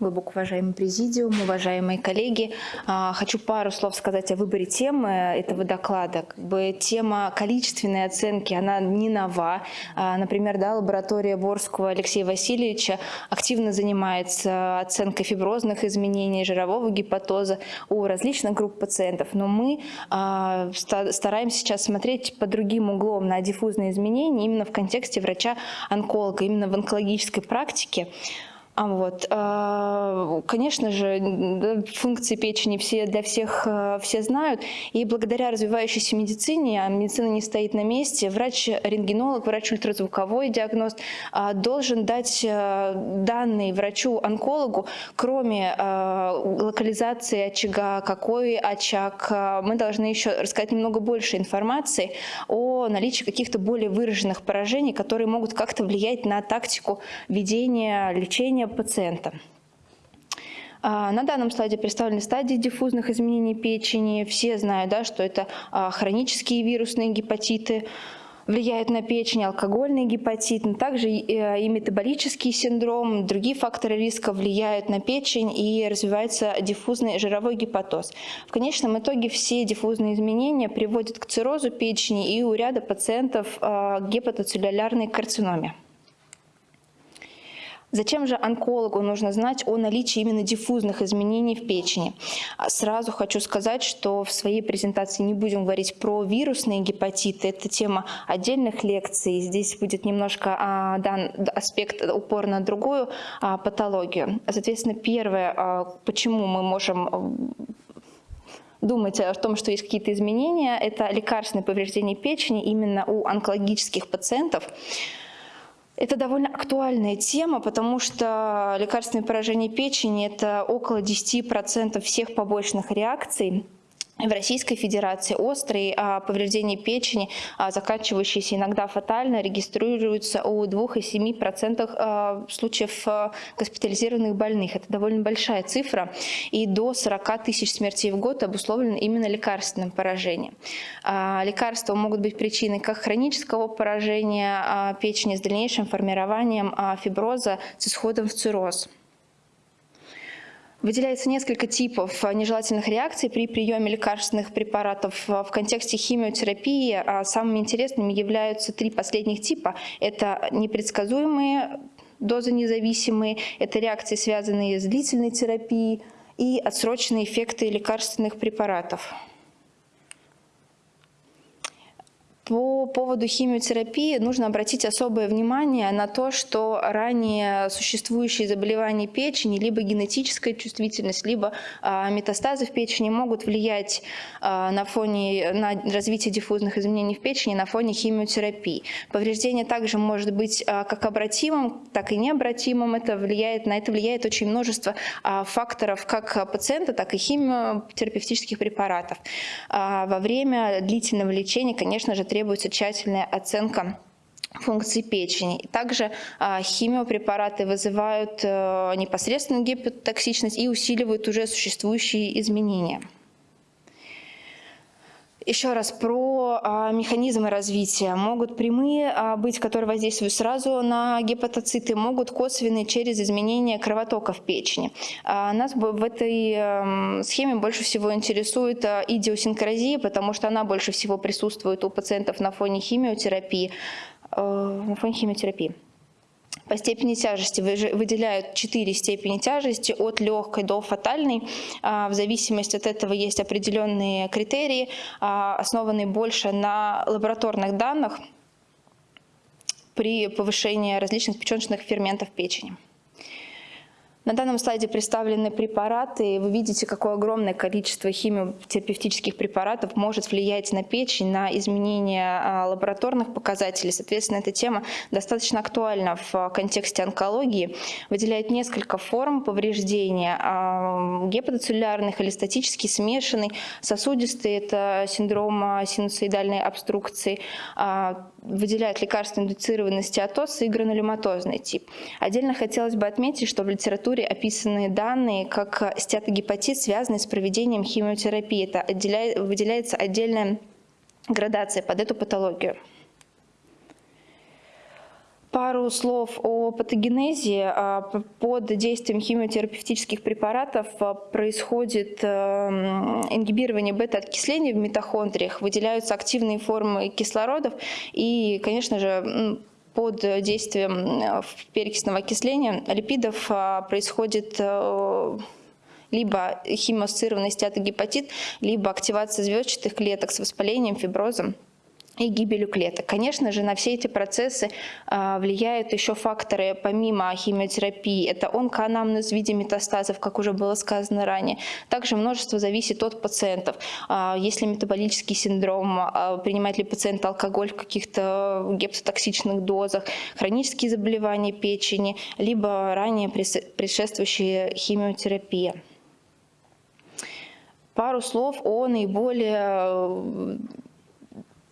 глубоко уважаемый президиум, уважаемые коллеги. А, хочу пару слов сказать о выборе темы этого доклада. Тема количественной оценки, она не нова. А, например, да, лаборатория Борского Алексея Васильевича активно занимается оценкой фиброзных изменений, жирового гепатоза у различных групп пациентов. Но мы а, стараемся сейчас смотреть по другим углом на диффузные изменения именно в контексте врача-онколога, именно в онкологической практике. А вот, а, конечно же, функции печени все для всех э, все знают, и благодаря развивающейся медицине, а медицина не стоит на месте, врач-рентгенолог, врач-ультразвуковой диагност а, должен дать данные врачу-онкологу, кроме локализации очага, какой очаг, мы должны еще рассказать немного больше информации о наличии каких-то более выраженных поражений, которые могут как-то влиять на тактику ведения лечения пациента. А, на данном слайде представлены стадии диффузных изменений печени. Все знают, да, что это а, хронические вирусные гепатиты, влияют на печень, алкогольный гепатит, но также и метаболический синдром, другие факторы риска влияют на печень и развивается диффузный жировой гепатоз. В конечном итоге все диффузные изменения приводят к циррозу печени и у ряда пациентов а, гепатоцеллюлярной карциноме. Зачем же онкологу нужно знать о наличии именно диффузных изменений в печени? А сразу хочу сказать, что в своей презентации не будем говорить про вирусные гепатиты. Это тема отдельных лекций. Здесь будет немножко а, дан аспект упор на другую а, патологию. Соответственно, первое, а, почему мы можем думать о том, что есть какие-то изменения, это лекарственное повреждение печени именно у онкологических пациентов. Это довольно актуальная тема, потому что лекарственное поражение печени – это около 10% всех побочных реакций в Российской Федерации острые а, повреждения печени, а, заканчивающиеся иногда фатально, регистрируются у 2,7% а, случаев а, госпитализированных больных. Это довольно большая цифра, и до 40 тысяч смертей в год обусловлено именно лекарственным поражением. А, лекарства могут быть причиной как хронического поражения а, печени с дальнейшим формированием а, фиброза с исходом в цирроз. Выделяется несколько типов нежелательных реакций при приеме лекарственных препаратов в контексте химиотерапии. А самыми интересными являются три последних типа. Это непредсказуемые, дозонезависимые, это реакции, связанные с длительной терапией и отсроченные эффекты лекарственных препаратов. По поводу химиотерапии нужно обратить особое внимание на то, что ранее существующие заболевания печени, либо генетическая чувствительность, либо а, метастазы в печени могут влиять а, на фоне на развитие диффузных изменений в печени на фоне химиотерапии. Повреждение также может быть а, как обратимым, так и необратимым. Это влияет, на это влияет очень множество факторов как пациента, так и химиотерапевтических препаратов. Во время длительного лечения, конечно же, требуется требуется тщательная оценка функций печени. Также а, химиопрепараты вызывают э, непосредственную гепатотоксичность и усиливают уже существующие изменения. Еще раз про а, механизмы развития. Могут прямые а, быть, которые воздействуют сразу на гепатоциты, могут косвенные через изменение кровотока в печени. А, нас в этой а, схеме больше всего интересует а, идиосинкразия, потому что она больше всего присутствует у пациентов на фоне химиотерапии. А, на фоне химиотерапии. По степени тяжести выделяют четыре степени тяжести от легкой до фатальной. А, в зависимости от этого есть определенные критерии, а, основанные больше на лабораторных данных при повышении различных печеночных ферментов печени. На данном слайде представлены препараты. Вы видите, какое огромное количество химиотерапевтических препаратов может влиять на печень, на изменение а, лабораторных показателей. Соответственно, эта тема достаточно актуальна в контексте онкологии. Выделяет несколько форм повреждения. А, гепатоцеллюлярный, холестатический, смешанный, сосудистый – это синдром синусоидальной обструкции. А, выделяет лекарственно-индуцированный стеатоз и гранулематозный тип. Отдельно хотелось бы отметить, что в литературе описаны данные как стеатогепатит, связанный с проведением химиотерапии. Это выделяется отдельная градация под эту патологию. Пару слов о патогенезе. А, под действием химиотерапевтических препаратов а, происходит эм, ингибирование бета-окисления в митохондриях, выделяются активные формы кислородов и, конечно же, под действием перекисного окисления липидов а, происходит э, либо химоассоциированный стеатогепатит, либо активация звездчатых клеток с воспалением, фиброзом и гибелью клеток. Конечно же, на все эти процессы а, влияют еще факторы помимо химиотерапии. Это онкоанамнез в виде метастазов, как уже было сказано ранее. Также множество зависит от пациентов. А, есть ли метаболический синдром, а, принимает ли пациент алкоголь в каких-то гепатотоксичных дозах, хронические заболевания печени, либо ранее предшествующие химиотерапии. Пару слов о наиболее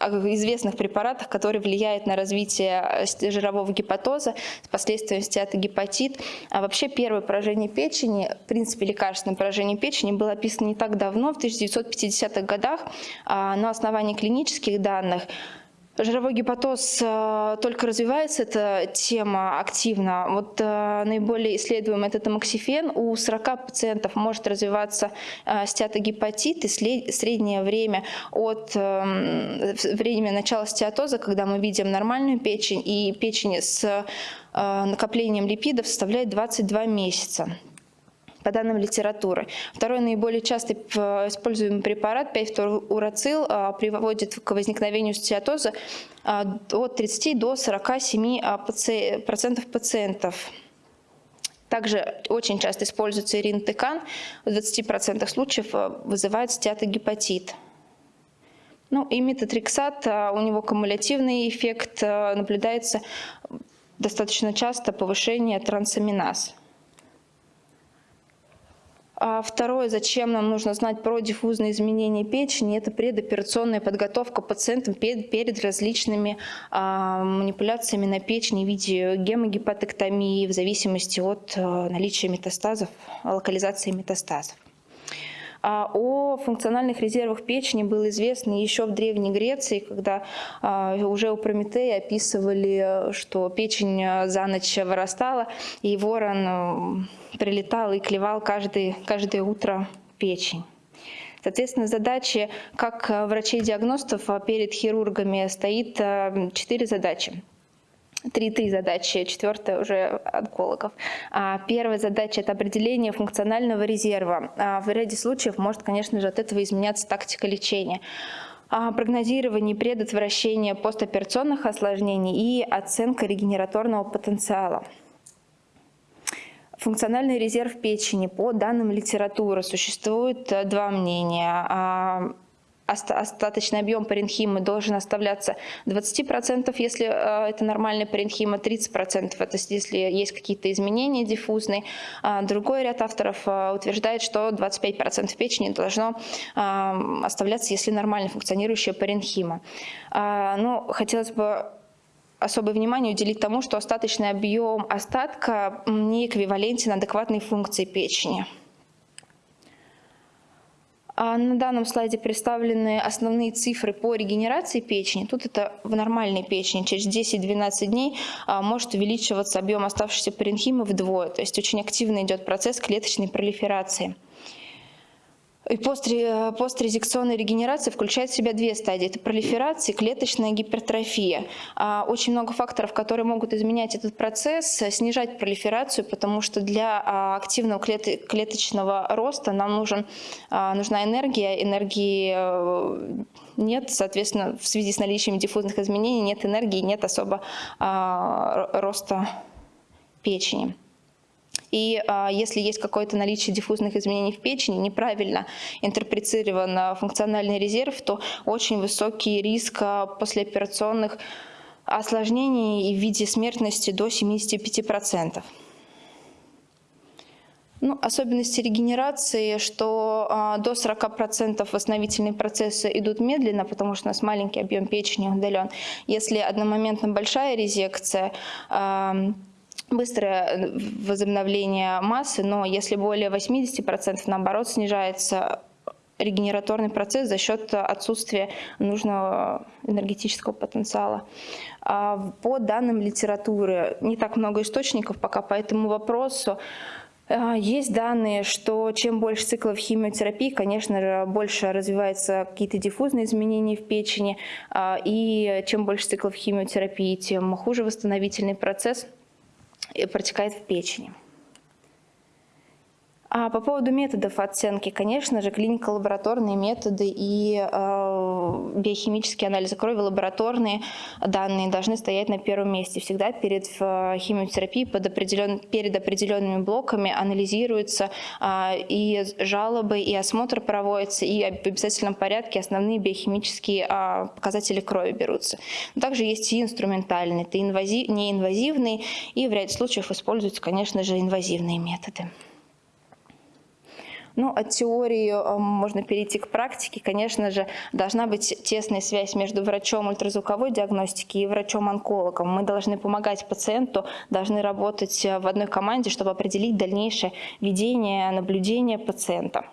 известных препаратах, которые влияют на развитие э, жирового гепатоза с последствием стеатогепатит. А вообще первое поражение печени, в принципе лекарственное поражение печени было описано не так давно, в 1950-х годах, а, на основании клинических данных. Жировой гепатоз э, только развивается, эта тема активно. Вот э, наиболее исследуемый это тамоксифен. У 40 пациентов может развиваться э, стеатогепатит, и среднее время от времени начала стеатоза, когда мы видим нормальную печень, и печень с накоплением липидов составляет 22 месяца по данным литературы. Второй наиболее часто используемый препарат 5-урацил а, приводит к возникновению стеатоза а, от 30 до 47% а, пациентов. Также очень часто используется иринтекан, в 20% случаев вызывает стеатогепатит. Ну и метатриксат, у него кумулятивный эффект, наблюдается достаточно часто повышение трансаминаз. А второе, зачем нам нужно знать про диффузные изменения печени, это предоперационная подготовка пациентам перед различными а, манипуляциями на печени в виде гемогепатоктомии в зависимости от а, наличия метастазов, локализации метастазов. А о функциональных резервах печени было известно еще в Древней Греции, когда а, уже у Прометея описывали, что печень а, за ночь вырастала, и ворон прилетал и клевал каждый, каждое утро печень. Соответственно, задачи как врачей-диагностов перед хирургами стоит четыре задачи три-три задачи, четвертая уже онкологов. А первая задача – это определение функционального резерва. А в ряде случаев может, конечно же, от этого изменяться тактика лечения прогнозирование предотвращение постоперационных осложнений и оценка регенераторного потенциала. Функциональный резерв печени. По данным литературы существует э, два мнения остаточный объем паренхимы должен оставляться 20%, если э, это нормальная паренхима, 30% это если есть какие-то изменения диффузные. А другой ряд авторов э, утверждает, что 25% печени должно э, оставляться, если нормально функционирующая паренхима. А, Но ну, хотелось бы особое внимание уделить тому, что остаточный объем остатка не эквивалентен адекватной функции печени. А на данном слайде представлены основные цифры по регенерации печени. Тут это в нормальной печени. Через 10-12 дней а, может увеличиваться объем оставшейся паренхимы вдвое. То есть очень активно идет процесс клеточной пролиферации. И пострезекционная регенерация включает в себя две стадии. Это пролиферация и клеточная гипертрофия. А, очень много факторов, которые могут изменять этот процесс, снижать пролиферацию, потому что для а, активного клеточного роста нам нужен, а, нужна энергия. Энергии э, нет, соответственно, в связи с наличием диффузных изменений нет энергии, нет особо роста печени. И а, если есть какое-то наличие диффузных изменений в печени, неправильно интерпретирован функциональный резерв, то очень высокий риск а, послеоперационных осложнений в виде смертности до 75%. Ну, особенности регенерации, что а, до 40% восстановительные процессы идут медленно, потому что у нас маленький объем печени удален. Если одномоментно большая резекция, а, быстрое э, возобновление массы, но если более 80%, наоборот, снижается регенераторный процесс за счет отсутствия нужного энергетического потенциала. А, по данным литературы, не так много источников пока по этому вопросу, а, есть данные, что чем больше циклов химиотерапии, конечно же, больше развиваются какие-то диффузные изменения в печени, а, и чем больше циклов химиотерапии, тем хуже восстановительный процесс протекает в печени. А по поводу методов оценки, конечно же, клинико-лабораторные методы и э, биохимические анализы крови, лабораторные данные должны стоять на первом месте. Всегда перед э, химиотерапией под определен, перед определенными блоками анализируются э, и жалобы, и осмотр проводится, и в обязательном порядке основные биохимические э, показатели крови берутся. Но также есть и инструментальные, это инвазив, неинвазивные, и в ряде случаев используются, конечно же, инвазивные методы. Ну, от теории э, можно перейти к практике. Конечно же, должна быть тесная связь между врачом ультразвуковой диагностики и врачом-онкологом. Мы должны помогать пациенту, должны работать э, в одной команде, чтобы определить дальнейшее ведение, наблюдение пациента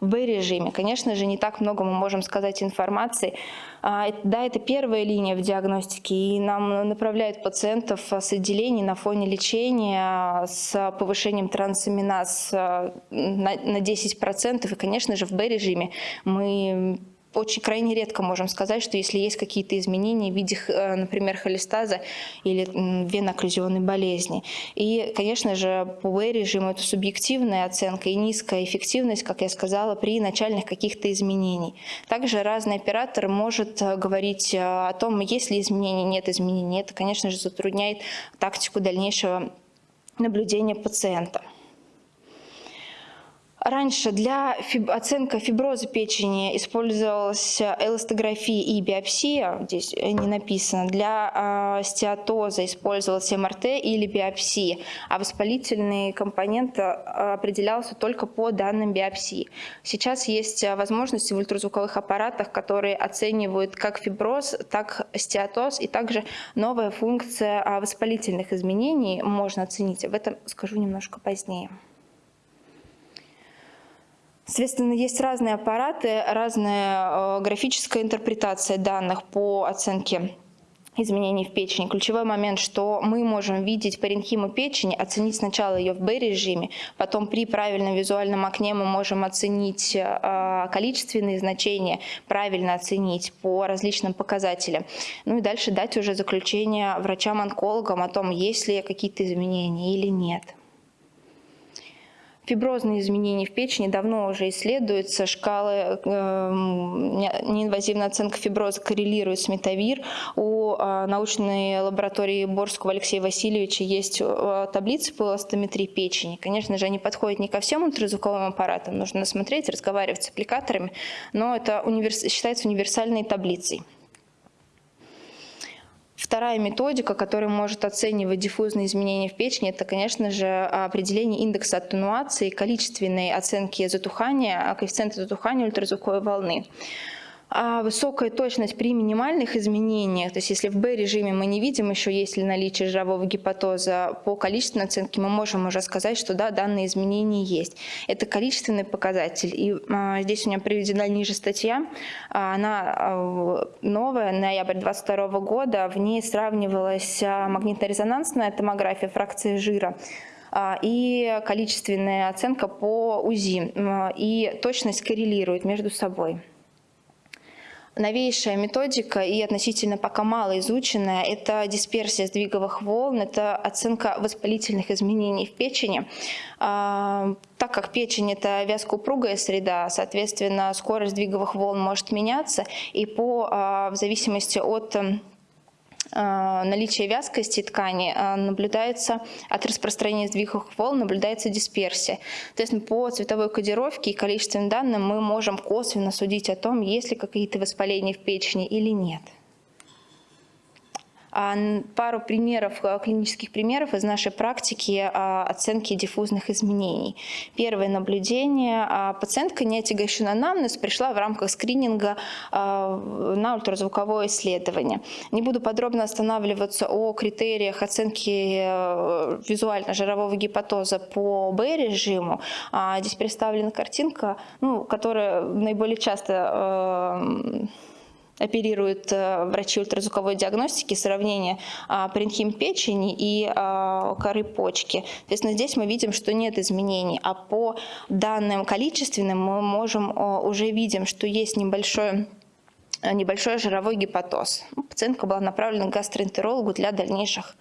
в Б-режиме. Конечно же, не так много мы можем сказать информации. А, да, это первая линия в диагностике, и нам направляют пациентов с отделений на фоне лечения с повышением трансаминаз на 10%. И, конечно же, в Б-режиме мы очень крайне редко можем сказать, что если есть какие-то изменения в виде, э, например, холестаза или венокклюзионной болезни. И, конечно же, по В-режиму это субъективная оценка и низкая эффективность, как я сказала, при начальных каких-то изменений. Также разный оператор может э, говорить э, о том, есть ли изменения, нет изменений. Это, конечно же, затрудняет тактику дальнейшего наблюдения пациента. Раньше для фиб оценки фиброза печени использовалась эластография и биопсия, здесь не написано. Для э, стеатоза использовалась МРТ или биопсия, а воспалительный компонент а, определялся только по данным биопсии. Сейчас есть возможности в ультразвуковых аппаратах, которые оценивают как фиброз, так стеатоз, и также новая функция воспалительных изменений можно оценить. Об этом скажу немножко позднее. Соответственно, есть разные аппараты, разная э, графическая интерпретация данных по оценке изменений в печени. Ключевой момент, что мы можем видеть паренхиму печени, оценить сначала ее в Б-режиме, потом при правильном визуальном окне мы можем оценить э, количественные значения, правильно оценить по различным показателям. Ну и дальше дать уже заключение врачам-онкологам о том, есть ли какие-то изменения или нет. Фиброзные изменения в печени давно уже исследуются. Шкалы э, неинвазивная оценка фиброза коррелирует с метавир. У э, научной лаборатории Борского Алексея Васильевича есть э, таблицы по эластометрии печени. Конечно же, они подходят не ко всем ультразвуковым аппаратам. Нужно смотреть, разговаривать с аппликаторами, но это универс... считается универсальной таблицей. Вторая методика, которая может оценивать диффузные изменения в печени, это, конечно же, определение индекса аттенуации, количественной оценки затухания, коэффициента затухания ультразвуковой волны а высокая точность при минимальных изменениях, то есть если в Б-режиме мы не видим еще, есть ли наличие жирового гепатоза, по количественной оценке мы можем уже сказать, что да, данные изменения есть. Это количественный показатель. И а, здесь у меня приведена ниже статья, а, она а, новая, ноябрь 2022 года, в ней сравнивалась а, магнитно-резонансная томография фракции жира, а, и количественная оценка по УЗИ. И точность коррелирует между собой. Новейшая методика и относительно пока мало изученная – это дисперсия сдвиговых волн, это оценка воспалительных изменений в печени. А, так как печень – это вязкоупругая среда, соответственно, скорость сдвиговых волн может меняться, и по, а, в зависимости от наличие вязкости ткани а, наблюдается от распространения сдвиговых волн, наблюдается дисперсия. То есть по цветовой кодировке и количественным данным мы можем косвенно судить о том, есть ли какие-то воспаления в печени или нет. Пару примеров, клинических примеров из нашей практики оценки диффузных изменений. Первое наблюдение. Пациентка не отягощена анамнез, пришла в рамках скрининга на ультразвуковое исследование. Не буду подробно останавливаться о критериях оценки э, визуально-жирового гепатоза по Б-режиму. Здесь представлена картинка, ну, которая наиболее часто э, оперируют э, врачи ультразвуковой диагностики сравнение а, паренхим печени и а, коры почки. Соответственно, здесь мы видим, что нет изменений, а по данным количественным мы можем уже видим, что есть небольшое небольшой жировой гепатоз. Пациентка была направлена к гастроэнтерологу для дальнейших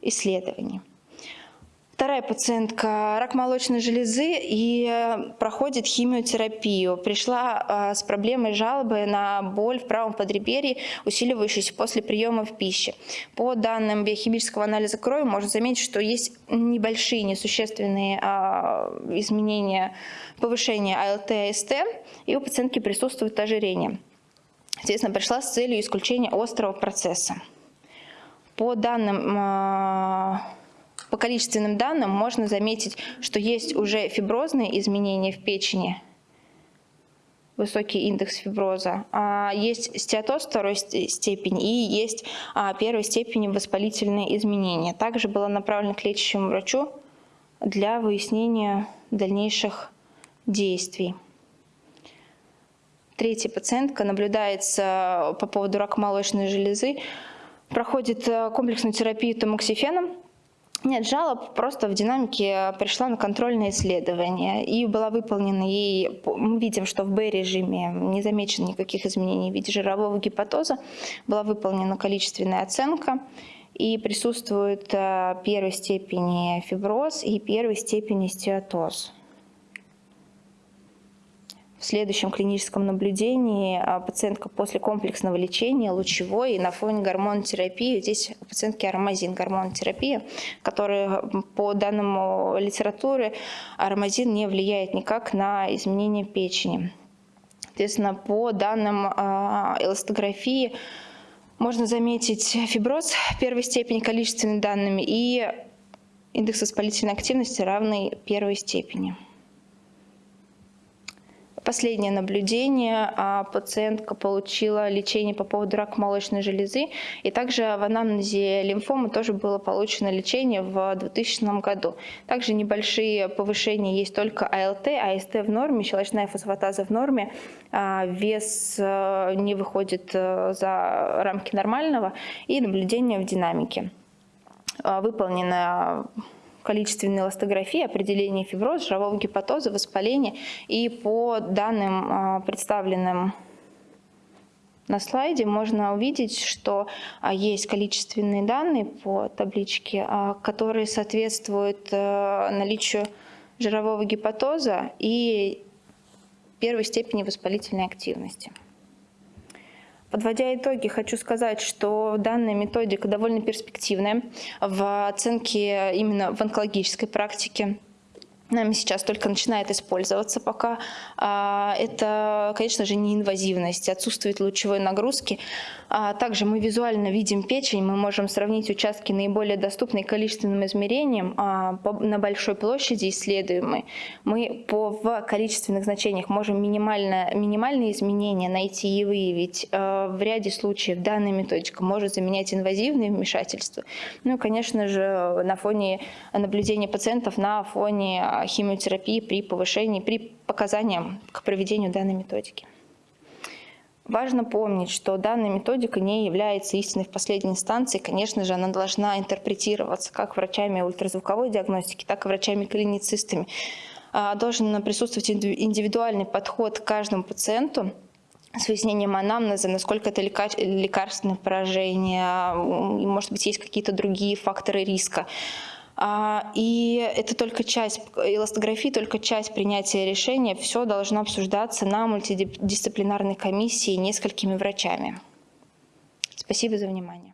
исследований. Вторая пациентка – рак молочной железы и э, проходит химиотерапию. Пришла э, с проблемой жалобы на боль в правом подреберье, усиливающуюся после приема в пище. По данным биохимического анализа крови можно заметить, что есть небольшие, несущественные а, изменения, повышения АЛТ и АСТ, и у пациентки присутствует ожирение. Естественно, пришла с целью исключения острого процесса. По данным а, количественным данным можно заметить, что есть уже фиброзные изменения в печени, высокий индекс фиброза, а есть стеатоз второй степени и есть а, первой степени воспалительные изменения. Также была направлена к лечащему врачу для выяснения дальнейших действий. Третья пациентка наблюдается по поводу рака молочной железы, проходит э, комплексную терапию тамоксифеном, нет жалоб, просто в динамике пришла на контрольное исследование и была выполнена ей, мы видим, что в Б-режиме не замечено никаких изменений в виде жирового гепатоза, была выполнена количественная оценка и присутствует э, первой степени фиброз и первой степени стеатоз. В следующем клиническом наблюдении а, пациентка после комплексного лечения лучевой на фоне гормонотерапии, здесь у пациентки аромазин гормонотерапия, которая по данному литературы аромазин не влияет никак на изменение печени. Соответственно, по данным а, эластографии можно заметить фиброз первой степени количественными данными и индекс воспалительной активности равный первой степени. Последнее наблюдение. А, пациентка получила лечение по поводу рака молочной железы. И также в анамнезе лимфомы тоже было получено лечение в 2000 году. Также небольшие повышения есть только АЛТ, АСТ в норме, щелочная фосфатаза в норме. А, вес э, не выходит э, за рамки нормального. И наблюдение в динамике. А, выполнено количественной эластографии, определение фиброза, жирового гепатоза, воспаления. И по данным, а, представленным на слайде, можно увидеть, что а, есть количественные данные по табличке, а, которые соответствуют э, наличию жирового гепатоза и первой степени воспалительной активности. Подводя итоги, хочу сказать, что данная методика довольно перспективная в оценке именно в онкологической практике нами сейчас только начинает использоваться пока. А, это, конечно же, не инвазивность, отсутствует лучевой нагрузки. А, также мы визуально видим печень, мы можем сравнить участки наиболее доступные количественным измерением а, на большой площади исследуемой. Мы по, в количественных значениях можем минимально, минимальные изменения найти и выявить. В ряде случаев данная методика может заменять инвазивные вмешательства. Ну и, конечно же, на фоне наблюдения пациентов, на фоне химиотерапии при повышении, при показаниям к проведению данной методики. Важно помнить, что данная методика не является истиной в последней инстанции. Конечно же, она должна интерпретироваться как врачами ультразвуковой диагностики, так и врачами-клиницистами. А, должен присутствовать индивидуальный подход к каждому пациенту с выяснением анамнеза, насколько это лекарственное поражение, может быть, есть какие-то другие факторы риска. А, и это только часть, эластографии только часть принятия решения. Все должно обсуждаться на мультидисциплинарной комиссии несколькими врачами. Спасибо за внимание.